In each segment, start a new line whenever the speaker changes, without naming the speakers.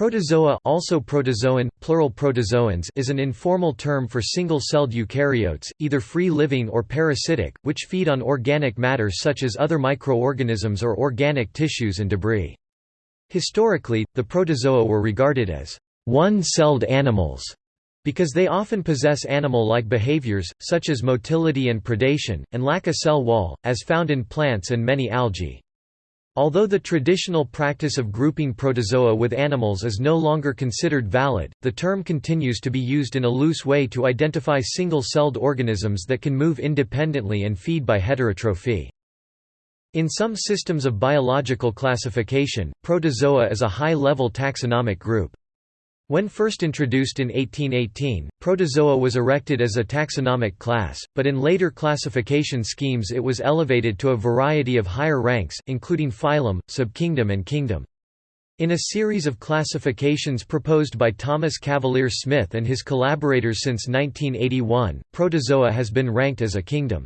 Protozoa also protozoan, plural protozoans is an informal term for single-celled eukaryotes, either free-living or parasitic, which feed on organic matter such as other microorganisms or organic tissues and debris. Historically, the protozoa were regarded as one-celled animals because they often possess animal-like behaviors, such as motility and predation, and lack a cell wall, as found in plants and many algae. Although the traditional practice of grouping protozoa with animals is no longer considered valid, the term continues to be used in a loose way to identify single-celled organisms that can move independently and feed by heterotrophy. In some systems of biological classification, protozoa is a high-level taxonomic group. When first introduced in 1818, protozoa was erected as a taxonomic class, but in later classification schemes it was elevated to a variety of higher ranks, including phylum, subkingdom and kingdom. In a series of classifications proposed by Thomas Cavalier Smith and his collaborators since 1981, protozoa has been ranked as a kingdom.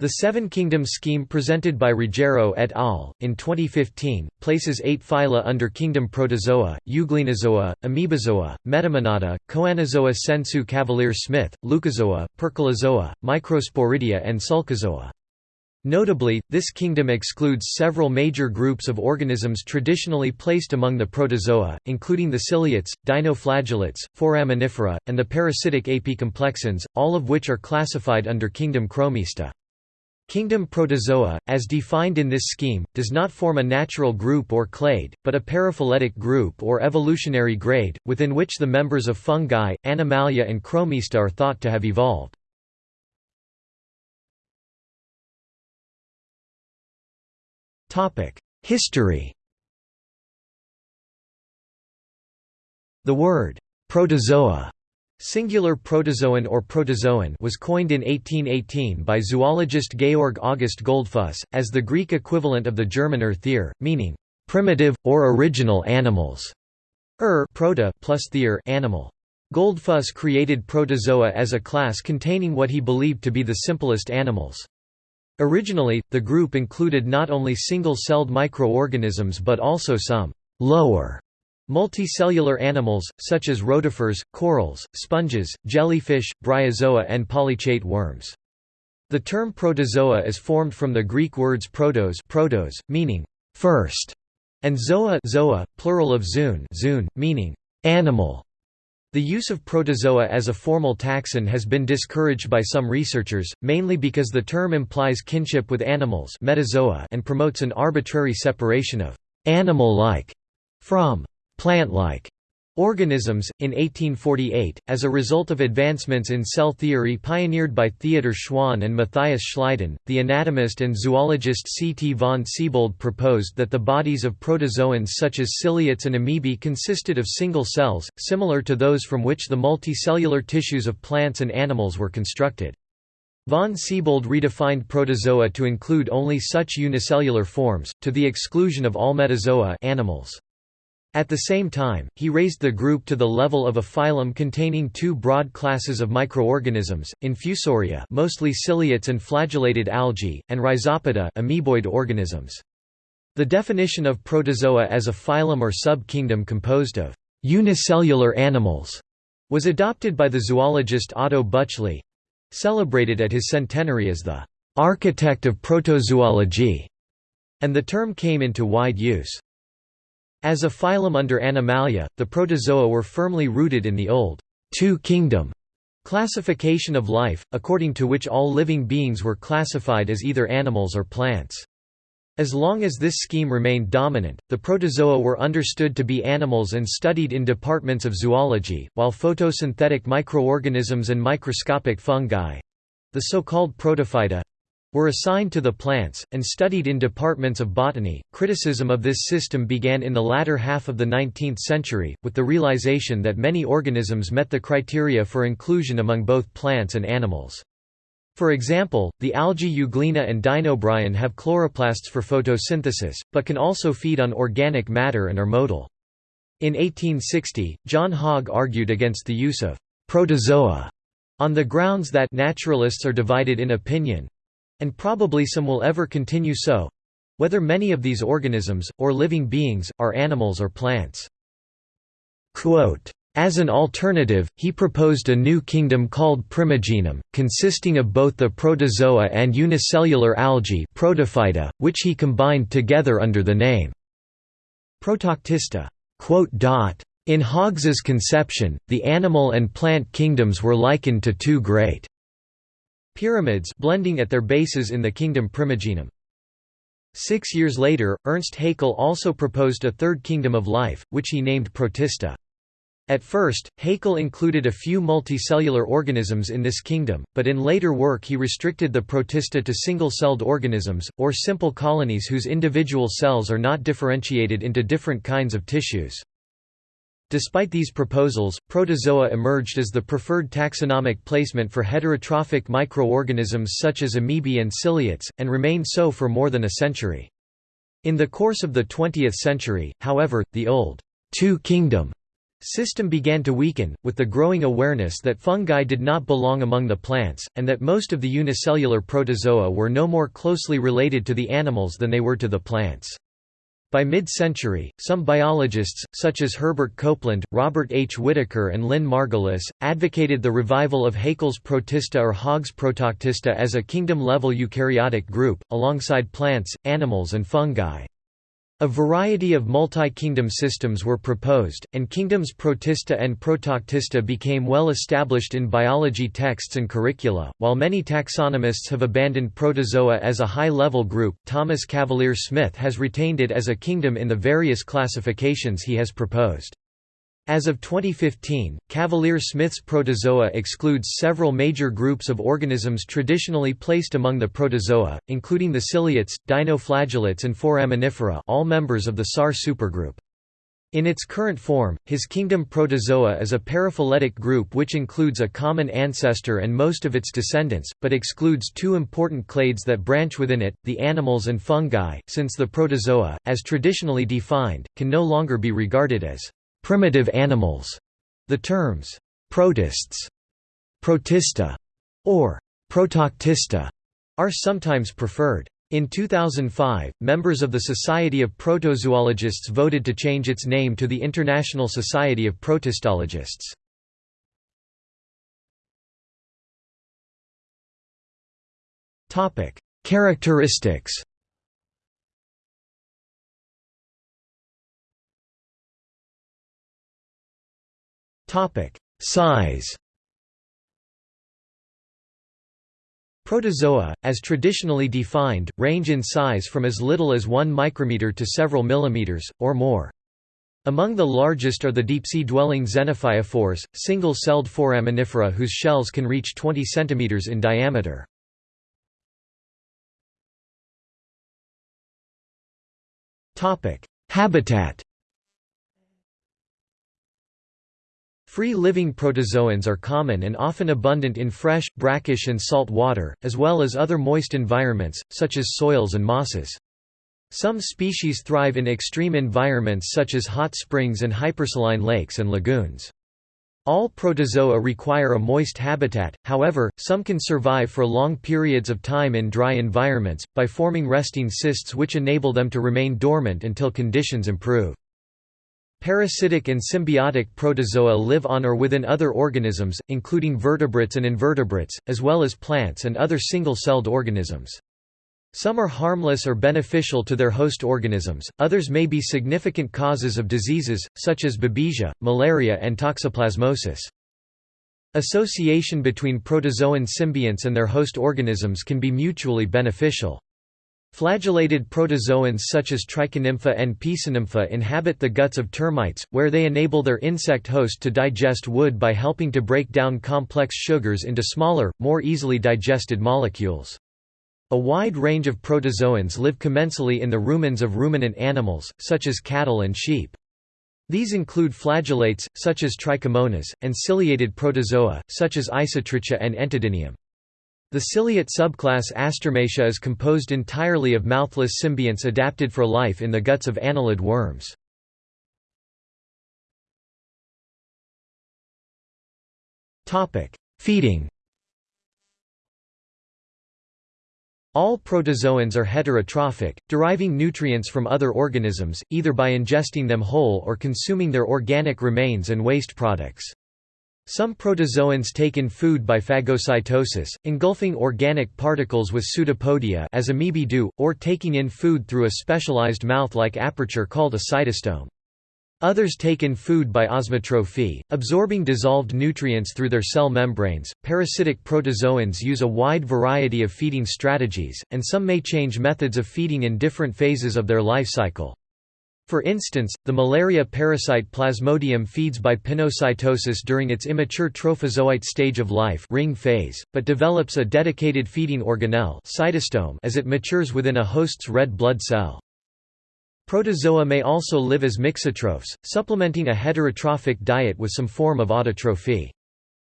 The Seven Kingdoms scheme presented by Ruggiero et al. in 2015 places eight phyla under kingdom Protozoa, Euglenozoa, Amoebozoa, Metamonada, Choanozoa sensu Cavalier Smith, Loukozoa, Percolozoa, Microsporidia and Sulcozoa. Notably, this kingdom excludes several major groups of organisms traditionally placed among the protozoa, including the ciliates, dinoflagellates, foraminifera, and the parasitic apicomplexans, all of which are classified under kingdom Chromista. Kingdom Protozoa, as defined in this scheme, does not form a natural group or clade, but a paraphyletic group or evolutionary grade, within which the members of fungi, animalia and chromista are thought to have evolved. History The word, protozoa Singular protozoan or protozoan was coined in 1818 by zoologist Georg August Goldfuss, as the Greek equivalent of the German Urtier, meaning, "...primitive, or original animals", er proto plus theer animal. Goldfuss created protozoa as a class containing what he believed to be the simplest animals. Originally, the group included not only single-celled microorganisms but also some «lower» Multicellular animals, such as rotifers, corals, sponges, jellyfish, bryozoa and polychaete worms. The term protozoa is formed from the Greek words protos, protos meaning first, and zoa, zoa plural of zoon, zoon meaning animal. The use of protozoa as a formal taxon has been discouraged by some researchers, mainly because the term implies kinship with animals metazoa and promotes an arbitrary separation of animal-like from plant-like organisms. In 1848, as a result of advancements in cell theory pioneered by Theodor Schwann and Matthias Schleiden, the anatomist and zoologist C. T. von Siebold proposed that the bodies of protozoans such as ciliates and amoebae consisted of single cells, similar to those from which the multicellular tissues of plants and animals were constructed. Von Siebold redefined protozoa to include only such unicellular forms, to the exclusion of all metazoa animals. At the same time, he raised the group to the level of a phylum containing two broad classes of microorganisms, Infusoria mostly ciliates and flagellated algae, and Rhizopoda amoeboid organisms. The definition of protozoa as a phylum or sub-kingdom composed of unicellular animals was adopted by the zoologist Otto Bütschli—celebrated at his centenary as the «architect of protozoology», and the term came into wide use. As a phylum under Animalia, the protozoa were firmly rooted in the old two-kingdom classification of life, according to which all living beings were classified as either animals or plants. As long as this scheme remained dominant, the protozoa were understood to be animals and studied in departments of zoology, while photosynthetic microorganisms and microscopic fungi—the so-called protophyta, were assigned to the plants, and studied in departments of botany. Criticism of this system began in the latter half of the 19th century, with the realization that many organisms met the criteria for inclusion among both plants and animals. For example, the algae Euglena and Dinobryon have chloroplasts for photosynthesis, but can also feed on organic matter and are motile. In 1860, John Hogg argued against the use of protozoa on the grounds that naturalists are divided in opinion, and probably some will ever continue so whether many of these organisms, or living beings, are animals or plants. Quote, as an alternative, he proposed a new kingdom called Primogenum, consisting of both the protozoa and unicellular algae protophyta, which he combined together under the name Protoctista. In Hogges's conception, the animal and plant kingdoms were likened to two great pyramids blending at their bases in the kingdom Primogenum. Six years later, Ernst Haeckel also proposed a third kingdom of life, which he named Protista. At first, Haeckel included a few multicellular organisms in this kingdom, but in later work he restricted the protista to single-celled organisms, or simple colonies whose individual cells are not differentiated into different kinds of tissues. Despite these proposals, protozoa emerged as the preferred taxonomic placement for heterotrophic microorganisms such as amoebae and ciliates, and remained so for more than a century. In the course of the 20th century, however, the old two-kingdom system began to weaken, with the growing awareness that fungi did not belong among the plants, and that most of the unicellular protozoa were no more closely related to the animals than they were to the plants. By mid-century, some biologists, such as Herbert Copeland, Robert H. Whitaker and Lynn Margulis, advocated the revival of Haeckel's Protista or Hogges Protoctista as a kingdom-level eukaryotic group, alongside plants, animals and fungi. A variety of multi-kingdom systems were proposed, and kingdoms Protista and Protoctista became well established in biology texts and curricula. While many taxonomists have abandoned protozoa as a high-level group, Thomas Cavalier Smith has retained it as a kingdom in the various classifications he has proposed. As of 2015, Cavalier-Smith's protozoa excludes several major groups of organisms traditionally placed among the protozoa, including the ciliates, dinoflagellates and foraminifera all members of the SAR supergroup. In its current form, his kingdom protozoa is a paraphyletic group which includes a common ancestor and most of its descendants, but excludes two important clades that branch within it, the animals and fungi, since the protozoa, as traditionally defined, can no longer be regarded as primitive animals. The terms protists, protista, or protoctista are sometimes preferred. In 2005, members of the Society of Protozoologists voted to change its name to the International Society of Protistologists. Characteristics Topic: Size. Protozoa, as traditionally defined, range in size from as little as 1 micrometer to several millimeters, or more. Among the largest are the deep-sea-dwelling xenophyophores, single-celled foraminifera whose shells can reach 20 cm in diameter. Habitat Free-living protozoans are common and often abundant in fresh, brackish and salt water, as well as other moist environments, such as soils and mosses. Some species thrive in extreme environments such as hot springs and hypersaline lakes and lagoons. All protozoa require a moist habitat, however, some can survive for long periods of time in dry environments, by forming resting cysts which enable them to remain dormant until conditions improve. Parasitic and symbiotic protozoa live on or within other organisms, including vertebrates and invertebrates, as well as plants and other single-celled organisms. Some are harmless or beneficial to their host organisms, others may be significant causes of diseases, such as babesia, malaria and toxoplasmosis. Association between protozoan symbionts and their host organisms can be mutually beneficial. Flagellated protozoans such as Trichonympha and Pyrsonympha inhabit the guts of termites, where they enable their insect host to digest wood by helping to break down complex sugars into smaller, more easily digested molecules. A wide range of protozoans live commensally in the rumens of ruminant animals, such as cattle and sheep. These include flagellates, such as Trichomonas, and ciliated protozoa, such as Isotricha and Entodinium. The ciliate subclass Astomatia is composed entirely of mouthless symbionts adapted for life in the guts of annelid worms. Feeding All protozoans are heterotrophic, deriving nutrients from other organisms, either by ingesting them whole or consuming their organic remains and waste products. Some protozoans take in food by phagocytosis, engulfing organic particles with pseudopodia as amoebae do, or taking in food through a specialized mouth-like aperture called a cytostome. Others take in food by osmotrophy, absorbing dissolved nutrients through their cell membranes. Parasitic protozoans use a wide variety of feeding strategies, and some may change methods of feeding in different phases of their life cycle. For instance, the malaria parasite Plasmodium feeds by pinocytosis during its immature trophozoite stage of life ring phase, but develops a dedicated feeding organelle cytostome as it matures within a host's red blood cell. Protozoa may also live as mixotrophs, supplementing a heterotrophic diet with some form of autotrophy.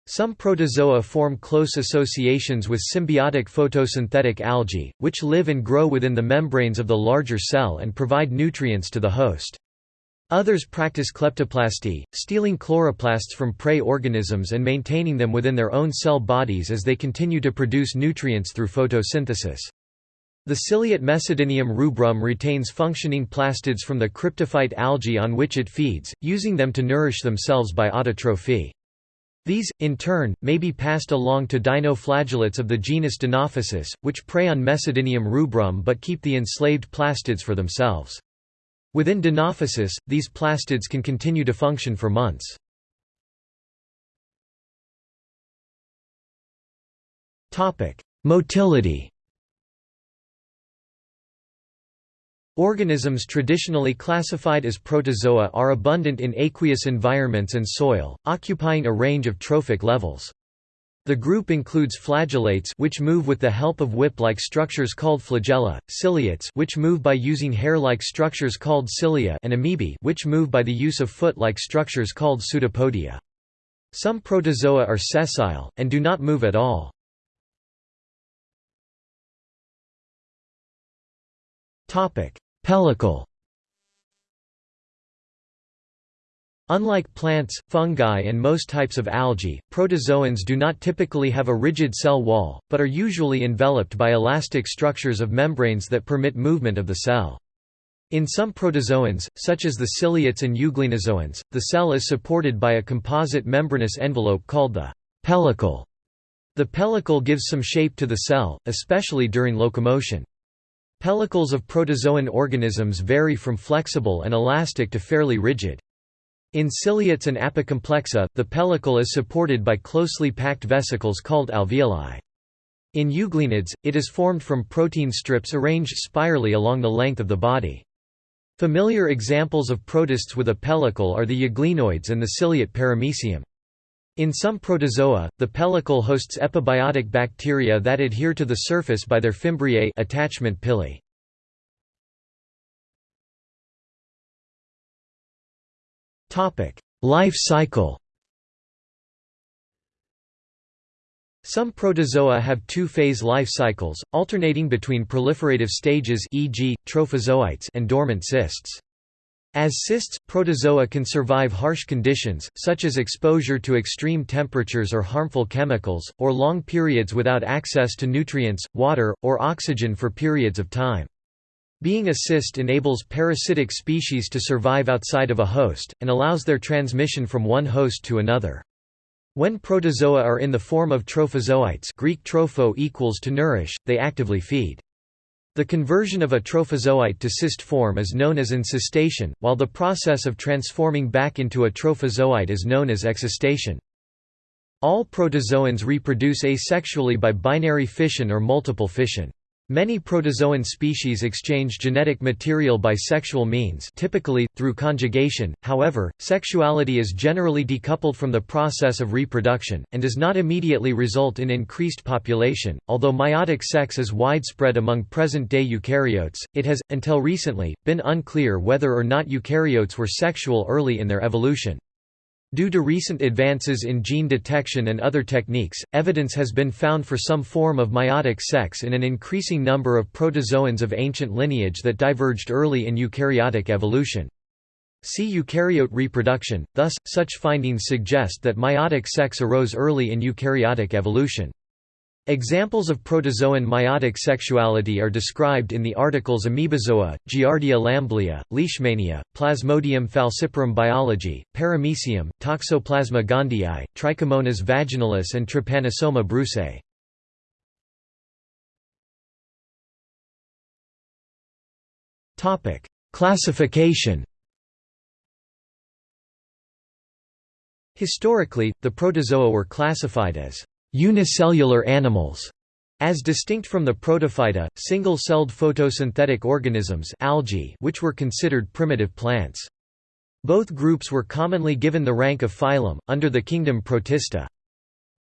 Some protozoa form close associations with symbiotic photosynthetic algae, which live and grow within the membranes of the larger cell and provide nutrients to the host. Others practice kleptoplasty, stealing chloroplasts from prey organisms and maintaining them within their own cell bodies as they continue to produce nutrients through photosynthesis. The ciliate Mesodinium rubrum retains functioning plastids from the cryptophyte algae on which it feeds, using them to nourish themselves by autotrophy. These, in turn, may be passed along to dinoflagellates of the genus Dinophysis, which prey on Mesodinium rubrum but keep the enslaved plastids for themselves. Within Dinophysis, these plastids can continue to function for months. Motility Organisms traditionally classified as protozoa are abundant in aqueous environments and soil, occupying a range of trophic levels. The group includes flagellates which move with the help of whip-like structures called flagella, ciliates which move by using hair-like structures called cilia and amoebae which move by the use of foot-like structures called pseudopodia. Some protozoa are sessile, and do not move at all. Pellicle Unlike plants, fungi and most types of algae, protozoans do not typically have a rigid cell wall, but are usually enveloped by elastic structures of membranes that permit movement of the cell. In some protozoans, such as the ciliates and euglenozoans, the cell is supported by a composite membranous envelope called the pellicle. The pellicle gives some shape to the cell, especially during locomotion. Pellicles of protozoan organisms vary from flexible and elastic to fairly rigid. In ciliates and apicomplexa, the pellicle is supported by closely packed vesicles called alveoli. In euglenids, it is formed from protein strips arranged spirally along the length of the body. Familiar examples of protists with a pellicle are the euglenoids and the ciliate paramecium. In some protozoa, the pellicle hosts epibiotic bacteria that adhere to the surface by their fimbriae attachment pili. Life cycle Some protozoa have two-phase life cycles, alternating between proliferative stages e.g., trophozoites and dormant cysts. As cysts, protozoa can survive harsh conditions, such as exposure to extreme temperatures or harmful chemicals, or long periods without access to nutrients, water, or oxygen for periods of time. Being a cyst enables parasitic species to survive outside of a host, and allows their transmission from one host to another. When protozoa are in the form of trophozoites Greek tropho equals to nourish, they actively feed. The conversion of a trophozoite to cyst form is known as encystation, while the process of transforming back into a trophozoite is known as excystation. All protozoans reproduce asexually by binary fission or multiple fission. Many protozoan species exchange genetic material by sexual means typically, through conjugation, however, sexuality is generally decoupled from the process of reproduction, and does not immediately result in increased population. Although meiotic sex is widespread among present-day eukaryotes, it has, until recently, been unclear whether or not eukaryotes were sexual early in their evolution. Due to recent advances in gene detection and other techniques, evidence has been found for some form of meiotic sex in an increasing number of protozoans of ancient lineage that diverged early in eukaryotic evolution. See eukaryote reproduction, thus, such findings suggest that meiotic sex arose early in eukaryotic evolution. Examples of protozoan meiotic sexuality are described in the articles Amoebozoa, Giardia lamblia, Leishmania, Plasmodium falciparum biology, Paramecium, Toxoplasma gondii, Trichomonas vaginalis and Trypanosoma brucei. Classification Historically, the protozoa were classified as unicellular animals, as distinct from the protophyta, single-celled photosynthetic organisms algae which were considered primitive plants. Both groups were commonly given the rank of phylum, under the kingdom Protista.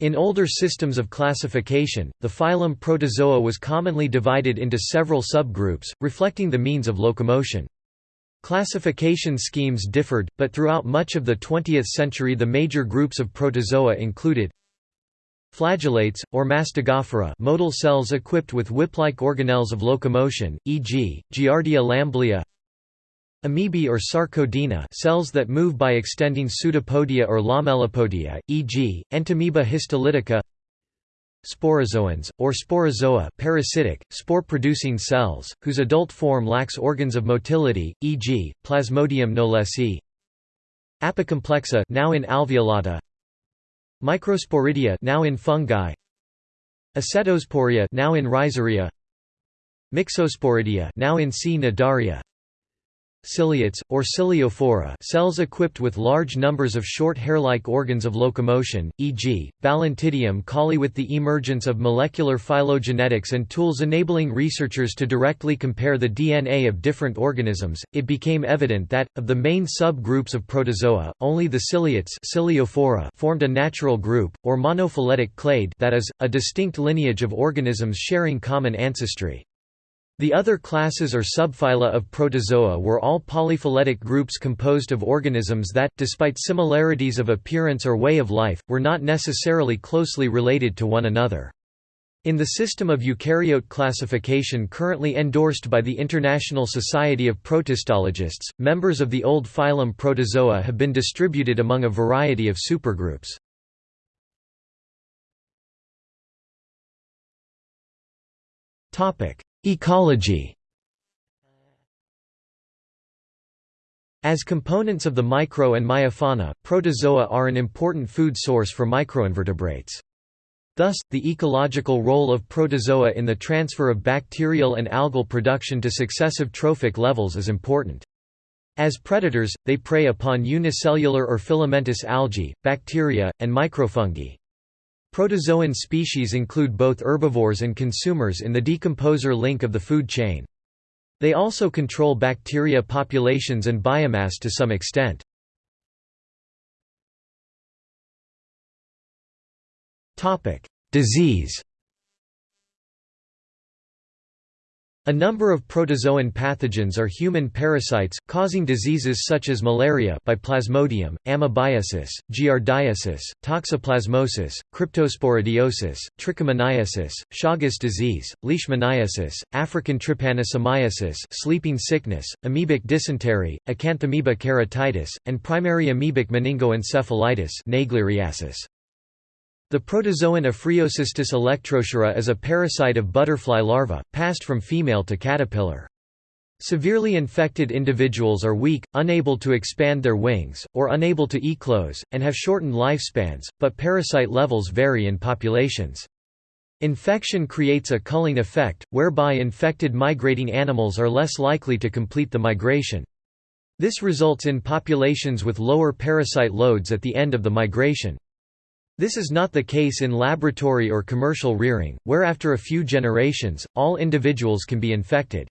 In older systems of classification, the phylum Protozoa was commonly divided into several subgroups, reflecting the means of locomotion. Classification schemes differed, but throughout much of the 20th century the major groups of protozoa included Flagellates, or mastigophora motile cells equipped with whip-like organelles of locomotion, e.g., Giardia lamblia Amoebae or sarcodina cells that move by extending pseudopodia or lamellipodia, e.g., Entamoeba histolytica Sporozoans, or sporozoa parasitic, spore-producing cells, whose adult form lacks organs of motility, e.g., Plasmodium knowlesi Apicomplexa now in alveolata Microsporidia now in fungi. Ascetosporea now in Rhizaria Myxosporidia now in Cnidaria Ciliates, or ciliophora cells equipped with large numbers of short hair-like organs of locomotion, e.g., Balantidium coli with the emergence of molecular phylogenetics and tools enabling researchers to directly compare the DNA of different organisms, it became evident that, of the main sub-groups of protozoa, only the ciliates ciliophora formed a natural group, or monophyletic clade that is, a distinct lineage of organisms sharing common ancestry. The other classes or subphyla of protozoa were all polyphyletic groups composed of organisms that, despite similarities of appearance or way of life, were not necessarily closely related to one another. In the system of eukaryote classification currently endorsed by the International Society of Protistologists, members of the old phylum Protozoa have been distributed among a variety of supergroups. Topic: Ecology As components of the micro and meiofauna, protozoa are an important food source for microinvertebrates. Thus, the ecological role of protozoa in the transfer of bacterial and algal production to successive trophic levels is important. As predators, they prey upon unicellular or filamentous algae, bacteria, and microfungi. Protozoan species include both herbivores and consumers in the decomposer link of the food chain. They also control bacteria populations and biomass to some extent. Disease A number of protozoan pathogens are human parasites, causing diseases such as malaria by Plasmodium, amoebiasis, giardiasis, toxoplasmosis, cryptosporidiosis, trichomoniasis, Chagas disease, leishmaniasis, African trypanosomiasis sleeping sickness, amoebic dysentery, acanthamoeba keratitis, and primary amoebic meningoencephalitis. The protozoan Ophryocystis elektroscirrha is a parasite of butterfly larvae, passed from female to caterpillar. Severely infected individuals are weak, unable to expand their wings, or unable to eclose, and have shortened lifespans, but parasite levels vary in populations. Infection creates a culling effect, whereby infected migrating animals are less likely to complete the migration. This results in populations with lower parasite loads at the end of the migration. This is not the case in laboratory or commercial rearing, where after a few generations, all individuals can be infected.